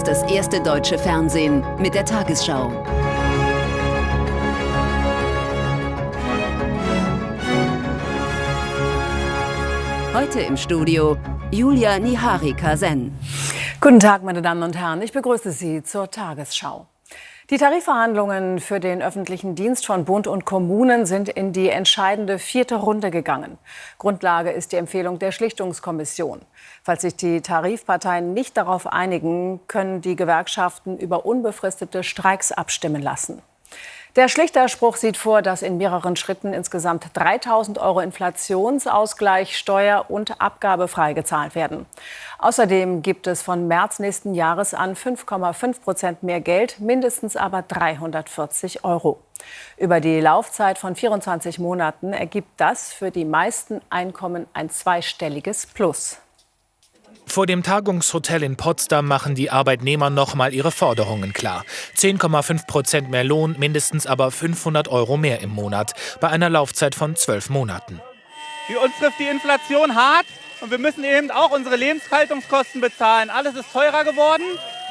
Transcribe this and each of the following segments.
ist das erste deutsche Fernsehen mit der Tagesschau. Heute im Studio Julia Niharika-Sen. Guten Tag, meine Damen und Herren. Ich begrüße Sie zur Tagesschau. Die Tarifverhandlungen für den öffentlichen Dienst von Bund und Kommunen sind in die entscheidende vierte Runde gegangen. Grundlage ist die Empfehlung der Schlichtungskommission. Falls sich die Tarifparteien nicht darauf einigen, können die Gewerkschaften über unbefristete Streiks abstimmen lassen. Der Schlichterspruch sieht vor, dass in mehreren Schritten insgesamt 3000 Euro Inflationsausgleich steuer- und abgabefrei gezahlt werden. Außerdem gibt es von März nächsten Jahres an 5,5 Prozent mehr Geld, mindestens aber 340 Euro. Über die Laufzeit von 24 Monaten ergibt das für die meisten Einkommen ein zweistelliges Plus. Vor dem Tagungshotel in Potsdam machen die Arbeitnehmer nochmal ihre Forderungen klar. 10,5 Prozent mehr Lohn, mindestens aber 500 Euro mehr im Monat, bei einer Laufzeit von zwölf Monaten. Für uns trifft die Inflation hart und wir müssen eben auch unsere Lebenshaltungskosten bezahlen. Alles ist teurer geworden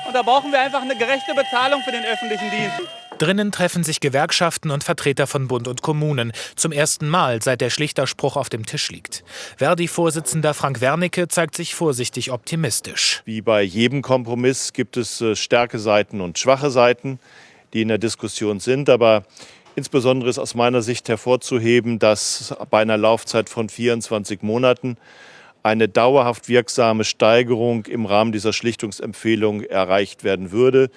und da brauchen wir einfach eine gerechte Bezahlung für den öffentlichen Dienst. Drinnen treffen sich Gewerkschaften und Vertreter von Bund und Kommunen. Zum ersten Mal, seit der Schlichterspruch auf dem Tisch liegt. Verdi-Vorsitzender Frank Wernicke zeigt sich vorsichtig optimistisch. Wie bei jedem Kompromiss gibt es äh, starke Seiten und schwache Seiten, die in der Diskussion sind. Aber insbesondere ist aus meiner Sicht hervorzuheben, dass bei einer Laufzeit von 24 Monaten eine dauerhaft wirksame Steigerung im Rahmen dieser Schlichtungsempfehlung erreicht werden würde.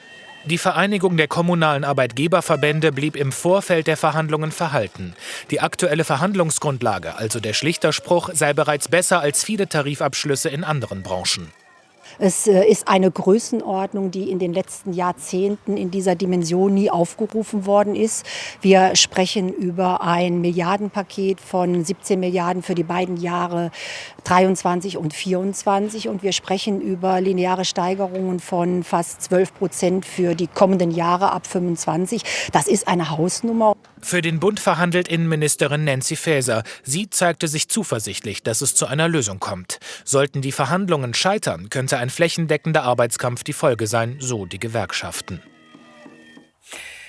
Die Vereinigung der kommunalen Arbeitgeberverbände blieb im Vorfeld der Verhandlungen verhalten. Die aktuelle Verhandlungsgrundlage, also der Schlichterspruch, sei bereits besser als viele Tarifabschlüsse in anderen Branchen. Es äh, ist eine Größenordnung, die in den letzten Jahrzehnten in dieser Dimension nie aufgerufen worden ist. Wir sprechen über ein Milliardenpaket von 17 Milliarden für die beiden Jahre 23 und 24 und wir sprechen über lineare Steigerungen von fast 12 Prozent für die kommenden Jahre ab 25. Das ist eine Hausnummer. Für den Bund verhandelt Innenministerin Nancy Faeser. Sie zeigte sich zuversichtlich, dass es zu einer Lösung kommt. Sollten die Verhandlungen scheitern, könnte ein flächendeckender Arbeitskampf die Folge sein, so die Gewerkschaften.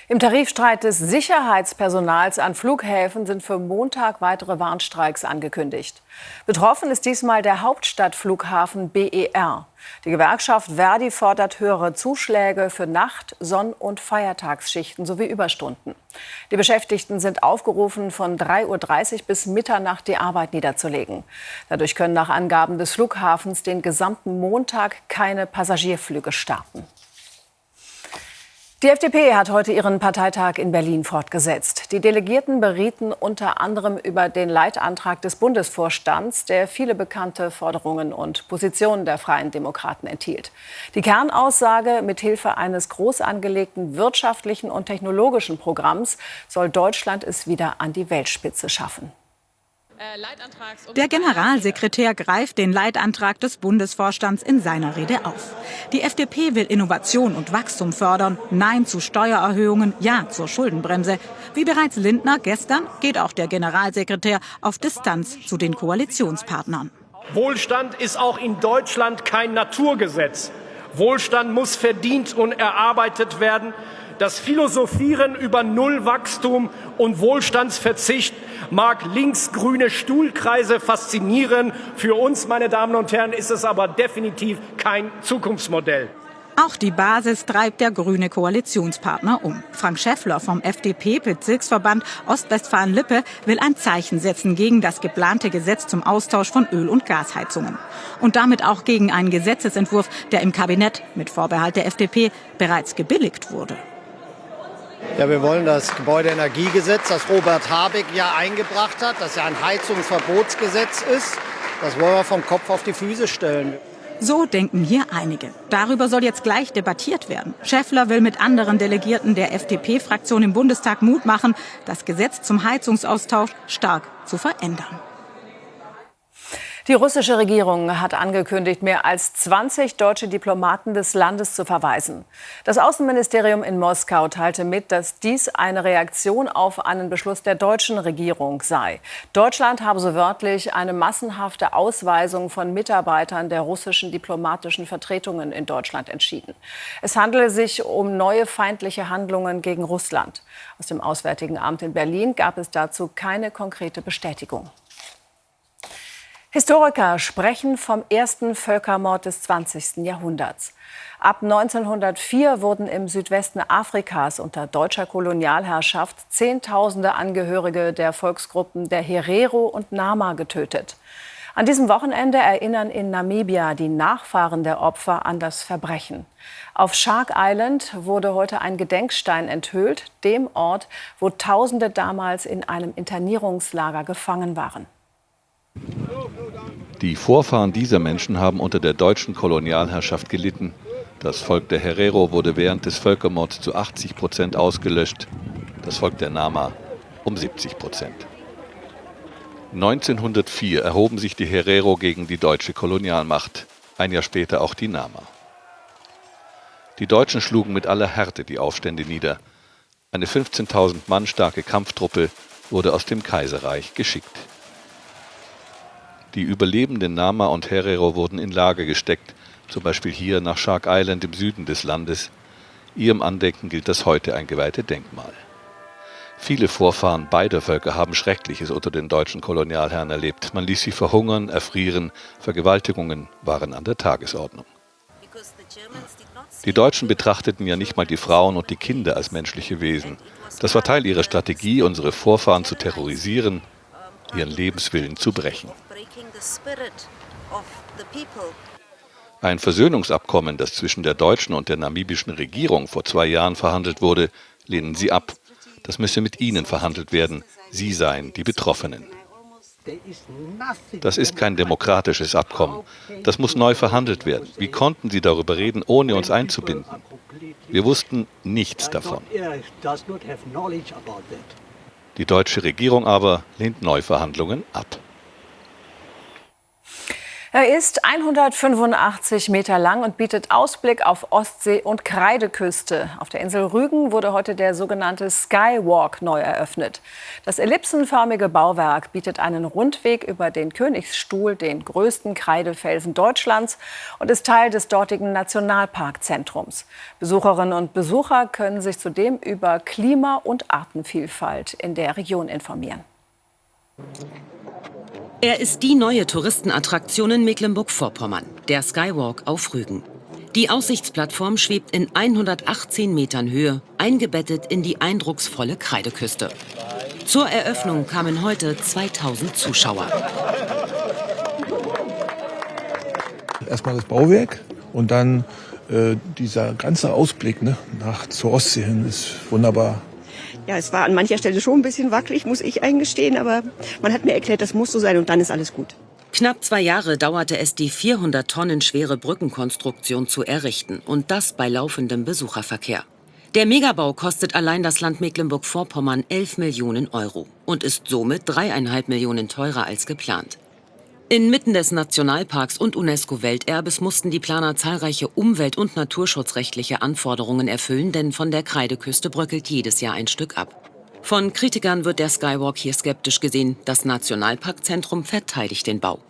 Im Tarifstreit des Sicherheitspersonals an Flughäfen sind für Montag weitere Warnstreiks angekündigt. Betroffen ist diesmal der Hauptstadtflughafen BER. Die Gewerkschaft Verdi fordert höhere Zuschläge für Nacht-, Sonn- und Feiertagsschichten sowie Überstunden. Die Beschäftigten sind aufgerufen, von 3.30 Uhr bis Mitternacht die Arbeit niederzulegen. Dadurch können nach Angaben des Flughafens den gesamten Montag keine Passagierflüge starten. Die FDP hat heute ihren Parteitag in Berlin fortgesetzt. Die Delegierten berieten unter anderem über den Leitantrag des Bundesvorstands, der viele bekannte Forderungen und Positionen der Freien Demokraten enthielt. Die Kernaussage, mithilfe eines groß angelegten wirtschaftlichen und technologischen Programms soll Deutschland es wieder an die Weltspitze schaffen. Der Generalsekretär greift den Leitantrag des Bundesvorstands in seiner Rede auf. Die FDP will Innovation und Wachstum fördern, Nein zu Steuererhöhungen, Ja zur Schuldenbremse. Wie bereits Lindner gestern geht auch der Generalsekretär auf Distanz zu den Koalitionspartnern. Wohlstand ist auch in Deutschland kein Naturgesetz. Wohlstand muss verdient und erarbeitet werden. Das Philosophieren über Nullwachstum und Wohlstandsverzicht mag linksgrüne Stuhlkreise faszinieren. Für uns, meine Damen und Herren, ist es aber definitiv kein Zukunftsmodell. Auch die Basis treibt der grüne Koalitionspartner um. Frank Schäffler vom FDP-Bezirksverband Ostwestfalen-Lippe will ein Zeichen setzen gegen das geplante Gesetz zum Austausch von Öl- und Gasheizungen. Und damit auch gegen einen Gesetzesentwurf, der im Kabinett mit Vorbehalt der FDP bereits gebilligt wurde. Ja, wir wollen das Gebäudeenergiegesetz, das Robert Habeck ja eingebracht hat, das ja ein Heizungsverbotsgesetz ist, das wollen wir vom Kopf auf die Füße stellen. So denken hier einige. Darüber soll jetzt gleich debattiert werden. Schäffler will mit anderen Delegierten der FDP-Fraktion im Bundestag Mut machen, das Gesetz zum Heizungsaustausch stark zu verändern. Die russische Regierung hat angekündigt, mehr als 20 deutsche Diplomaten des Landes zu verweisen. Das Außenministerium in Moskau teilte mit, dass dies eine Reaktion auf einen Beschluss der deutschen Regierung sei. Deutschland habe so wörtlich eine massenhafte Ausweisung von Mitarbeitern der russischen diplomatischen Vertretungen in Deutschland entschieden. Es handele sich um neue feindliche Handlungen gegen Russland. Aus dem Auswärtigen Amt in Berlin gab es dazu keine konkrete Bestätigung. Historiker sprechen vom ersten Völkermord des 20. Jahrhunderts. Ab 1904 wurden im Südwesten Afrikas unter deutscher Kolonialherrschaft Zehntausende Angehörige der Volksgruppen der Herero und Nama getötet. An diesem Wochenende erinnern in Namibia die Nachfahren der Opfer an das Verbrechen. Auf Shark Island wurde heute ein Gedenkstein enthüllt, dem Ort, wo Tausende damals in einem Internierungslager gefangen waren. Die Vorfahren dieser Menschen haben unter der deutschen Kolonialherrschaft gelitten. Das Volk der Herero wurde während des Völkermords zu 80 Prozent ausgelöscht, das Volk der Nama um 70 Prozent. 1904 erhoben sich die Herero gegen die deutsche Kolonialmacht, ein Jahr später auch die Nama. Die Deutschen schlugen mit aller Härte die Aufstände nieder. Eine 15.000 Mann starke Kampftruppe wurde aus dem Kaiserreich geschickt. Die überlebenden Nama und Herero wurden in Lager gesteckt, zum Beispiel hier nach Shark Island im Süden des Landes. Ihrem Andenken gilt das heute eingeweihte Denkmal. Viele Vorfahren beider Völker haben Schreckliches unter den deutschen Kolonialherren erlebt. Man ließ sie verhungern, erfrieren, Vergewaltigungen waren an der Tagesordnung. Die Deutschen betrachteten ja nicht mal die Frauen und die Kinder als menschliche Wesen. Das war Teil ihrer Strategie, unsere Vorfahren zu terrorisieren, ihren Lebenswillen zu brechen. Ein Versöhnungsabkommen, das zwischen der deutschen und der namibischen Regierung vor zwei Jahren verhandelt wurde, lehnen sie ab. Das müsse mit ihnen verhandelt werden. Sie seien die Betroffenen. Das ist kein demokratisches Abkommen. Das muss neu verhandelt werden. Wie konnten Sie darüber reden, ohne uns einzubinden? Wir wussten nichts davon. Die deutsche Regierung aber lehnt Neuverhandlungen ab. Er ist 185 Meter lang und bietet Ausblick auf Ostsee und Kreideküste. Auf der Insel Rügen wurde heute der sogenannte Skywalk neu eröffnet. Das ellipsenförmige Bauwerk bietet einen Rundweg über den Königsstuhl, den größten Kreidefelsen Deutschlands, und ist Teil des dortigen Nationalparkzentrums. Besucherinnen und Besucher können sich zudem über Klima- und Artenvielfalt in der Region informieren. Er ist die neue Touristenattraktion in Mecklenburg-Vorpommern, der Skywalk auf Rügen. Die Aussichtsplattform schwebt in 118 Metern Höhe, eingebettet in die eindrucksvolle Kreideküste. Zur Eröffnung kamen heute 2000 Zuschauer. Erstmal das Bauwerk und dann äh, dieser ganze Ausblick ne, nach zur Ostsee hin ist wunderbar. Ja, es war an mancher Stelle schon ein bisschen wackelig, muss ich eingestehen, aber man hat mir erklärt, das muss so sein und dann ist alles gut. Knapp zwei Jahre dauerte es, die 400 Tonnen schwere Brückenkonstruktion zu errichten und das bei laufendem Besucherverkehr. Der Megabau kostet allein das Land Mecklenburg-Vorpommern 11 Millionen Euro und ist somit dreieinhalb Millionen teurer als geplant. Inmitten des Nationalparks und UNESCO-Welterbes mussten die Planer zahlreiche umwelt- und naturschutzrechtliche Anforderungen erfüllen, denn von der Kreideküste bröckelt jedes Jahr ein Stück ab. Von Kritikern wird der Skywalk hier skeptisch gesehen. Das Nationalparkzentrum verteidigt den Bau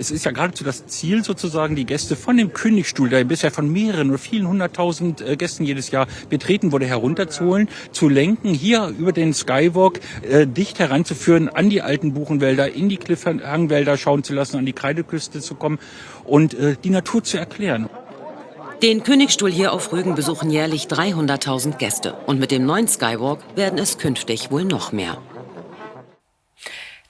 es ist ja geradezu das Ziel sozusagen, die Gäste von dem Königstuhl, der bisher von mehreren oder vielen hunderttausend äh, Gästen jedes Jahr betreten wurde, herunterzuholen, zu lenken, hier über den Skywalk äh, dicht heranzuführen an die alten Buchenwälder, in die Cliffhangwälder schauen zu lassen, an die Kreideküste zu kommen und äh, die Natur zu erklären. Den Königstuhl hier auf Rügen besuchen jährlich 300.000 Gäste. Und mit dem neuen Skywalk werden es künftig wohl noch mehr.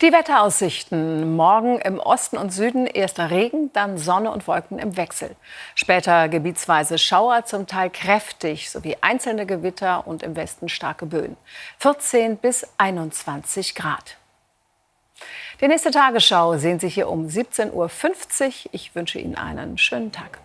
Die Wetteraussichten. Morgen im Osten und Süden erster Regen, dann Sonne und Wolken im Wechsel. Später gebietsweise Schauer, zum Teil kräftig, sowie einzelne Gewitter und im Westen starke Böen. 14 bis 21 Grad. Die nächste Tagesschau sehen Sie hier um 17.50 Uhr. Ich wünsche Ihnen einen schönen Tag.